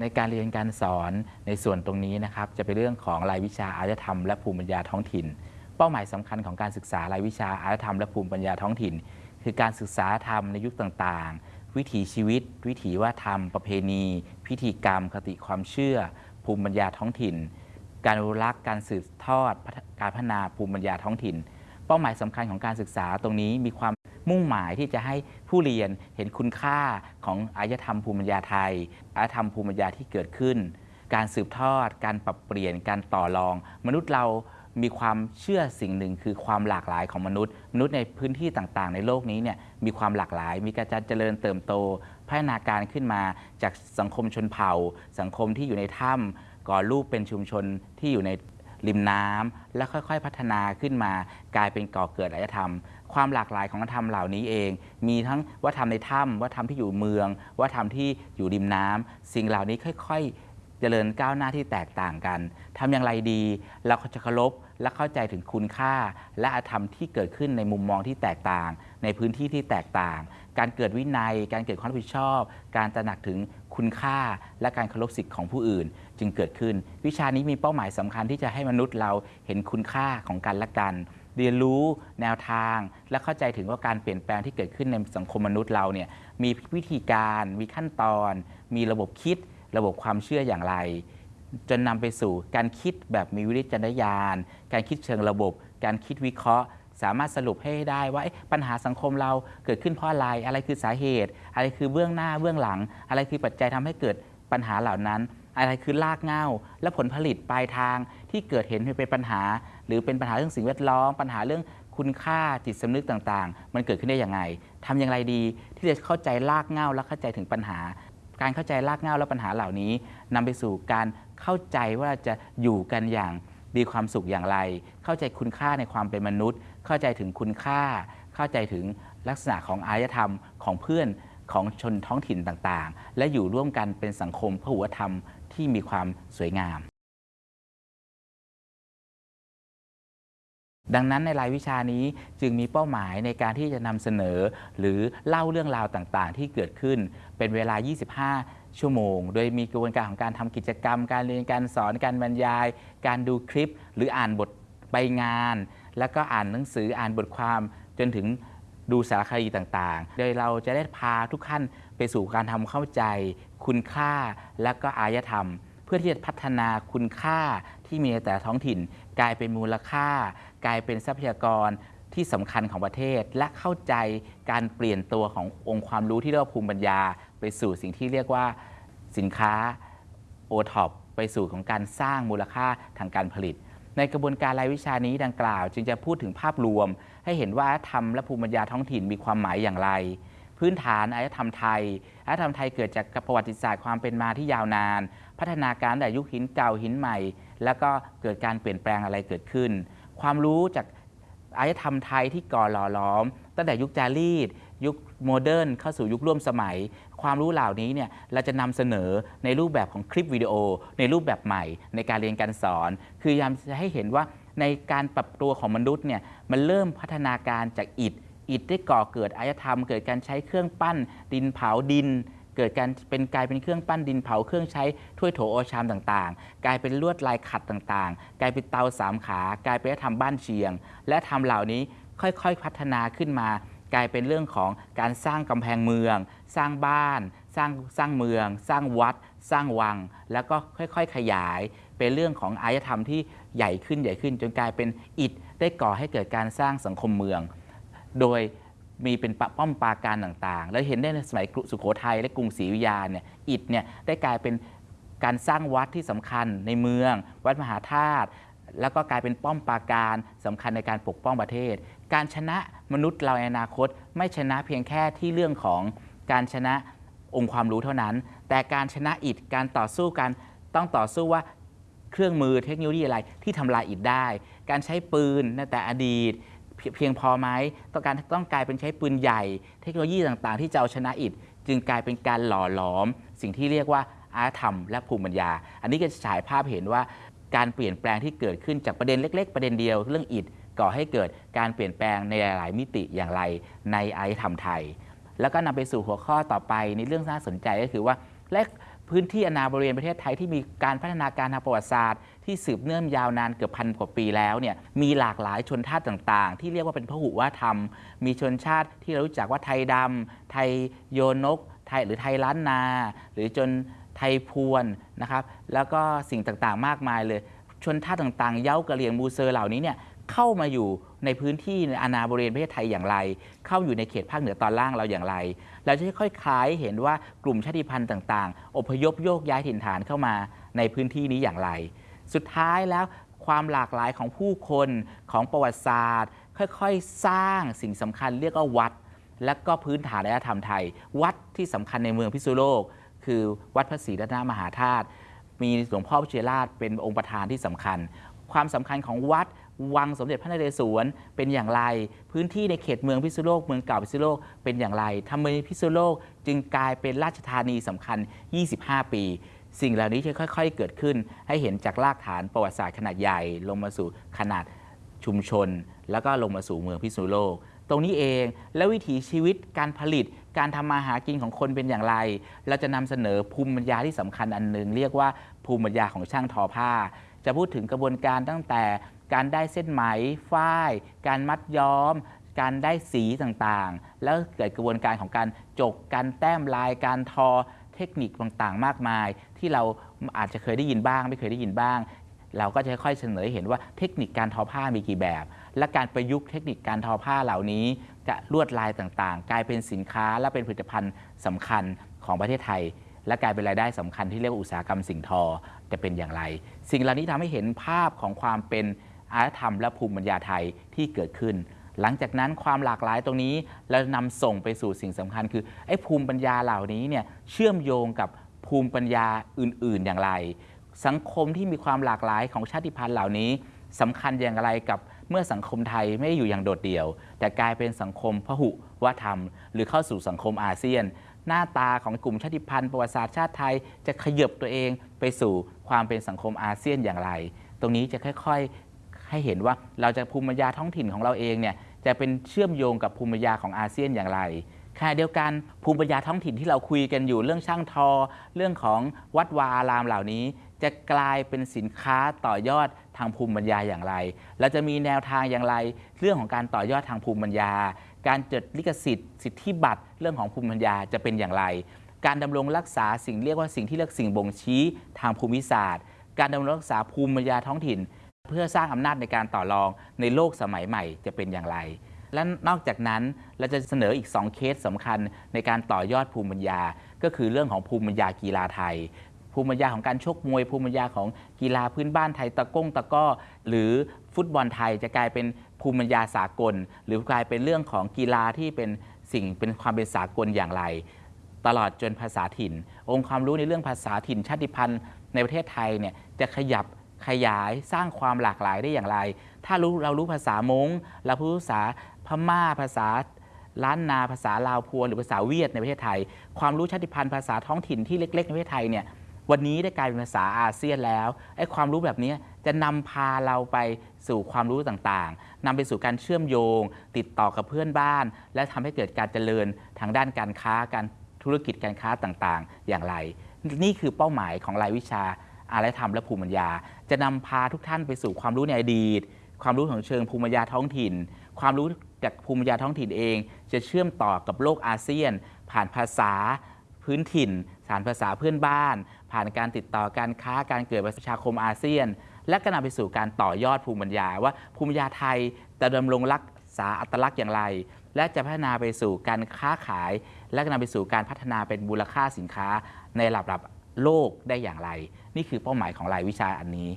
ในการเรียนการสอนในส่วนตรงนี้นะครับจะเป็นเรื่องของรายวิชาอารยธรรมและภูมิปัญญาท้องถิ่น เป้าหมายสำคัญของการศึกษารายวิชาอารยธรรมและภูมิปัญญาท้องถิ่น คือการศึกษาธรรมในยุคต่างๆ วิถีชีวิต วิถีวัฒนธรรม ประเพณี พิธีกรรม คติความเชื่อ ภูมิปัญญาท้องถิ่น การอนุรักษ์การสืบทอดการพัฒนาภูมิปัญญาท้องถิ่น เป้าหมายสำคัญของการศึกษาตรงนี้มีความ มุ่งหมายที่จะให้ผู้เรียนเห็นคุณค่าของอารยธรรมภูมิปัญญาไทยอารยธรรมภูมิปัญญาที่เกิดขึ้น การสืบทอด การปรับเปลี่ยนการต่อรอง มนุษย์เรามีความเชื่อสิ่งหนึ่งคือความหลากหลายของมนุษย์ มนุษย์ในพื้นที่ต่างๆ ในโลกนี้เนี่ยมีความหลากหลาย มีการเจริญเติบโต พัฒนาการขึ้นมาจากสังคมชนเผ่า สังคมที่อยู่ในถ้ำก่อรูปเป็นชุมชนที่อยู่ในริมน้ำและค่อยๆ พัฒนาขึ้นมากลายเป็นก่อเกิดอารยธรรม ความหลากหลายของวัฒนธรรมเหล่านี้เอง มีทั้งวัฒนธรรมในถ้ำวัฒนธรรมที่อยู่เมือง วัฒนธรรมที่อยู่ริมน้ำสิ่งเหล่านี้ค่อย ๆ เจริญก้าวหน้าที่แตกต่างกันทำอย่างไรดี เราจะเคารพและเข้าใจถึงคุณค่า และอาธรรมที่เกิดขึ้นในมุมมองที่แตกต่าง ในพื้นที่ที่แตกต่าง การเกิดวินัย การเกิดความรับผิดชอบ การตระหนักถึงคุณค่า และการเคารพสิทธิ์ของผู้อื่น จึงเกิดขึ้น วิชานี้มีเป้าหมายสำคัญที่จะให้มนุษย์เราเห็นคุณค่าของกันและกัน เรียนรู้แนวทาง และเข้าใจถึงว่าการเปลี่ยนแปลงที่เกิดขึ้นในสังคมมนุษย์เราเนี่ยมีวิธีการมีขั้นตอน มีระบบคิด ระบบความเชื่ออย่างไร จนนำไปสู่การคิดแบบมีวิจารณญาณ การคิดเชิงระบบ การคิดวิเคราะห์สามารถสรุปให้ได้ว่าปัญหาสังคมเราเกิดขึ้นเพราะอะไร อะไรคือสาเหตุ อะไรคือเบื้องหน้าเบื้องหลัง อะไรคือปัจจัยทำให้เกิดปัญหาเหล่านั้น อะไรคือรากเง้า และผลผลิตปลายทางที่เกิดเห็นเป็นปัญหา หรือเป็นปัญหาเรื่องสิ่งแวดล้อม ปัญหาเรื่องคุณค่าจิตสำนึกต่างๆ มันเกิดขึ้นได้อย่างไรทำอย่างไรดีที่จะเข้าใจรากเง้าและเข้าใจถึงปัญหา การเข้าใจรากเง้าและปัญหาเหล่านี้นำไปสู่การเข้าใจว่าจะอยู่กันอย่างมีความสุขอย่างไร เข้าใจคุณค่าในความเป็นมนุษย์ เข้าใจถึงคุณค่า เข้าใจถึงลักษณะของอารยธรรมของเพื่อน ของชนท้องถิ่นต่างๆ และอยู่ร่วมกันเป็นสังคมพหุธรรมที่มีความสวยงาม ดังนั้นในรายวิชานี้จึงมีเป้าหมายในการที่จะนำเสนอ หรือเล่าเรื่องราวต่างๆ ที่เกิดขึ้นเป็นเวลา 25 ชั่วโมง โดยมีกระบวนการของการทำกิจกรรม การเรียนการสอนการบรรยาย การดูคลิป หรืออ่านบทใบงาน แล้วก็อ่านหนังสืออ่านบทความจนถึง ดูสารคดีต่างๆ โดยเราจะได้พาทุกท่านไปสู่การทำเข้าใจ คุณค่าและก็อารยธรรม เพื่อที่จะพัฒนาคุณค่าที่มีในแต่ละท้องถิ่น กลายเป็นมูลค่า กลายเป็นทรัพยากรที่สำคัญของประเทศ และเข้าใจการเปลี่ยนตัวขององค์ความรู้ที่เรียกว่าภูมิปัญญา ไปสู่สิ่งที่เรียกว่าสินค้าโอท็อปไปสู่ของการสร้างมูลค่าทางการผลิต ในกระบวนการรายวิชานี้ดังกล่าว จึงจะพูดถึงภาพรวม ให้เห็นว่าธรรมและภูมิปัญญาท้องถิ่นมีความหมายอย่างไร พื้นฐานอารยธรรมไทยอารยธรรมไทยเกิดจากประวัติศาสตร์ความเป็นมาที่ยาวนาน พัฒนาการแต่ยุคหินเก่าหินใหม่ แล้วก็เกิดการเปลี่ยนแปลงอะไรเกิดขึ้น ความรู้จากอารยธรรมไทยที่ก่อหล่อล้อม ตั้งแต่ยุคจารีต ยุคโมเดิร์นเข้าสู่ยุคร่วมสมัย ความรู้เหล่านี้เนี่ยเราจะนำเสนอในรูปแบบของคลิปวิดีโอ ในรูปแบบใหม่ ในการเรียนการสอน คือยามจะให้เห็นว่าในการปรับตัวของมนุษย์เนี่ยมันเริ่มพัฒนาการจากอิฐอิฐได้ก่อเกิดอารยธรรม เกิดการใช้เครื่องปั้น ดินเผาดิน เกิดการเป็นกลายเป็นเครื่องปั้นดินเผาเครื่องใช้ถ้วยโถโอชามต่างๆ กลายเป็นลวดลายขัดต่างๆ กลายเป็นเตาสามขา กลายเป็นทำบ้านเชียง และทำเหล่านี้ค่อยๆพัฒนาขึ้นมา กลายเป็นเรื่องของการสร้างกำแพงเมือง สร้างบ้าน สร้างสร้างเมือง สร้างวัด สร้างวัง แล้วก็ค่อยๆขยาย เป็นเรื่องของอารยธรรมที่ใหญ่ขึ้นใหญ่ขึ้น จนกลายเป็นอิฐได้ก่อให้เกิดการสร้างสังคมเมือง โดยมีเป็นปะป้อมปราการต่างๆ แล้วเห็นได้ในสมัยสุโขทัยและกรุงศรีอยุธยาเนี่ยอิฐเนี่ยได้กลายเป็นการสร้างวัดที่สำคัญในเมือง วัดมหาธาตุ แล้วก็กลายเป็นป้อมปราการสำคัญในการปกป้องประเทศ การชนะมนุษย์เราในอนาคต ไม่ชนะเพียงแค่ที่เรื่องของการชนะองค์ความรู้เท่านั้น แต่การชนะอิฐการต่อสู้กันต้องต่อสู้ว่าเครื่องมือเทคโนโลยีอะไรที่ทำลายอิฐได้ การใช้ปืนในแต่อดีตเพียงพอไหมต้องการต้องกลายเป็นใช้ปืนใหญ่ เทคโนโลยีต่างๆ ที่จะเอาชนะอิฐจึงกลายเป็นการหล่อหลอม สิ่งที่เรียกว่าอารยธรรมและภูมิปัญญา อันนี้ก็จะฉายภาพเห็นว่า การเปลี่ยนแปลงที่เกิดขึ้นจากประเด็นเล็ก ๆ ประเด็นเดียวเรื่องอิฐก่อให้เกิดการเปลี่ยนแปลงในหลายๆมิติอย่างไรในไอารยธรรมไทย แล้วก็นำไปสู่หัวข้อต่อไปในเรื่องน่าสนใจก็คือว่าและพื้นที่อนาบริเวณประเทศไทยที่มีการพัฒนาการทางประวัติศาสตร์ที่สืบเนื่องยาวนานเกือบพันกว่าปีแล้วเนี่ยมีหลากหลายชนชาติต่างๆ ที่เรียกว่าเป็นพหุวัฒนธรรม มีชนชาติที่เรารู้จักว่าไทยดำไทยโยนกไทยหรือไทยล้านนา หรือจน ไทยพวนนะครับ แล้วก็สิ่งต่างๆ มากมายเลย ชนชาติต่างๆ เย้ากะเหรี่ยงมูเซอร์เหล่านี้เนี่ยเข้ามาอยู่ในพื้นที่ในอาณาบริเวณประเทศไทยอย่างไร เข้าอยู่ในเขตภาคเหนือตอนล่างเราอย่างไร เราจะค่อยๆคล้ายเห็นว่ากลุ่มชาติพันธุ์ต่างๆ อพยพโยกย้ายถิ่นฐานเข้ามาในพื้นที่นี้อย่างไร สุดท้ายแล้วความหลากหลายของผู้คนของประวัติศาสตร์ ค่อยๆ สร้างสิ่งสำคัญเรียกว่าวัด และก็พื้นฐานอารยธรรมไทย วัดที่สำคัญในเมืองพิษณุโลก คือวัดพระศรีรัตนมหาธาตุมีหลวงพ่อพิเชยราชเป็นองค์ประธานที่สำคัญ ความสำคัญของวัดวังสมเด็จพระนเรศวรเป็นอย่างไร พื้นที่ในเขตเมืองพิษณุโลกเมืองเก่าพิษณุโลกเป็นอย่างไรทำไมพิษณุโลกจึงกลายเป็นราชธานีสำคัญ 25 ปี สิ่งเหล่านี้จะค่อย ๆ เกิดขึ้น ให้เห็นจากรากฐานประวัติศาสตร์ขนาดใหญ่ ลงมาสู่ขนาดชุมชน แล้วก็ลงมาสู่เมืองพิษณุโลก ตรงนี้เอง แล้ววิถีชีวิตการผลิตการทำมาหากินของคนเป็นอย่างไร เราจะนำเสนอภูมิปัญญาที่สำคัญอันหนึ่งเรียกว่าภูมิปัญญาของช่างทอผ้า จะพูดถึงกระบวนการตั้งแต่การได้เส้นไหมฝ้าย การมัดย้อม การได้สีต่างๆ แล้วเกิดกระบวนการของการจกการแต้มลายการทอเทคนิคต่างๆ มากมาย ที่เราอาจจะเคยได้ยินบ้าง ไม่เคยได้ยินบ้าง เราก็จะค่อยๆเสนอเห็นว่าเทคนิคการทอผ้ามีกี่แบบ และการประยุกต์เทคนิคการทอผ้าเหล่านี้ จะลวดลายต่างๆ กลายเป็นสินค้าและเป็นผลิตภัณฑ์สำคัญของประเทศไทย และกลายเป็นรายได้สำคัญที่เรียกว่าอุตสาหกรรมสิ่งทอจะเป็นอย่างไร สิ่งเหล่านี้ทำให้เห็นภาพของความเป็นอารยธรรมและภูมิปัญญาไทยที่เกิดขึ้น หลังจากนั้นความหลากหลายตรงนี้เรานำส่งไปสู่สิ่งสำคัญ คือไอ้ภูมิปัญญาเหล่านี้เนี่ยเชื่อมโยงกับภูมิปัญญาอื่น ๆ อย่างไร สังคมที่มีความหลากหลายของชาติพันธุ์เหล่านี้สำคัญอย่างไรกับ เมื่อสังคมไทยไม่ได้อยู่อย่างโดดเดี่ยว แต่กลายเป็นสังคมพหุวัฒนธรรม หรือเข้าสู่สังคมอาเซียน หน้าตาของกลุ่มชาติพันธุ์ประวัติศาสตร์ชาติไทย จะขยับตัวเองไปสู่ความเป็นสังคมอาเซียนอย่างไร ตรงนี้จะค่อยๆ ให้เห็นว่าเราจะภูมิปัญญาท้องถิ่นของเราเองเนี่ยจะเป็นเชื่อมโยงกับภูมิปัญญาของอาเซียนอย่างไรขณะเดียวกันภูมิปัญญาท้องถิ่นที่เราคุยกันอยู่เรื่องช่างทอ เรื่องของวัดวาอารามเหล่านี้ จะกลายเป็นสินค้าต่อยอดทางภูมิปัญญาอย่างไรเราจะมีแนวทางอย่างไร เรื่องของการต่อยอดทางภูมิปัญญา การจดลิขสิทธิ์ สิทธิบัตรเรื่องของภูมิปัญญาจะเป็นอย่างไร การดำรงรักษาสิ่งเรียกว่าสิ่งที่เรียกสิ่งบ่งชี้ทางภูมิศาสตร์ การดำรงรักษาภูมิปัญญาท้องถิ่น เพื่อสร้างอำนาจในการต่อรองในโลกสมัยใหม่จะเป็นอย่างไร และนอกจากนั้นเราจะเสนออีก 2 เคสสำคัญในการต่อยอดภูมิปัญญา ก็คือเรื่องของภูมิปัญญากีฬาไทย ภูมิปัญญาของการชกมวย ภูมิปัญญาของกีฬาพื้นบ้านไทยตะก้งตะก้อ หรือฟุตบอลไทยจะกลายเป็นภูมิปัญญาสากล หรือกลายเป็นเรื่องของกีฬาที่เป็นสิ่งเป็นความเป็นสากลอย่างไร ตลอดจนภาษาถิ่น องค์ความรู้ในเรื่องภาษาถิ่นชาติพันธุ์ในประเทศไทยเนี่ยจะขยับขยายสร้างความหลากหลายได้อย่างไร ถ้ารู้เรารู้ภาษามงเรารู้ภาษาพม่าภาษาล้านนาภาษาลาวพวนหรือภาษาเวียดในประเทศไทย ความรู้ชาติพันธุ์ภาษาท้องถิ่นที่เล็ก ๆ ในประเทศไทยเนี่ย วันนี้ได้กลายเป็นภาษาอาเซียนแล้วไอ้ความรู้แบบนี้จะนำพาเราไปสู่ความรู้ต่างๆนำไปสู่การเชื่อมโยง ติดต่อกับเพื่อนบ้าน และทำให้เกิดการเจริญทางด้านการค้าการธุรกิจการค้าต่างๆ อย่างไร นี่คือเป้าหมายของรายวิชาอารยธรรมและภูมิปัญญา จะนำพาทุกท่านไปสู่ความรู้ในอดีต ความรู้ของเชิงภูมิปัญญาท้องถิ่น ความรู้จากภูมิปัญญาท้องถิ่นเอง จะเชื่อมต่อกับโลกอาเซียน ผ่านภาษาพื้นถิ่น สารภาษาเพื่อนบ้าน ผ่านการติดต่อการค้าการเกิดประชาคมอาเซียน และก็นำไปสู่การต่อยอดภูมิปัญญาว่าภูมิปัญญาไทยจะดำรงรักษาอัตลักษณ์อย่างไร และจะพัฒนาไปสู่การค้าขาย และก็นำไปสู่การพัฒนาเป็นมูลค่าสินค้าในระดับโลกได้อย่างไร นี่คือเป้าหมายของรายวิชาอันนี้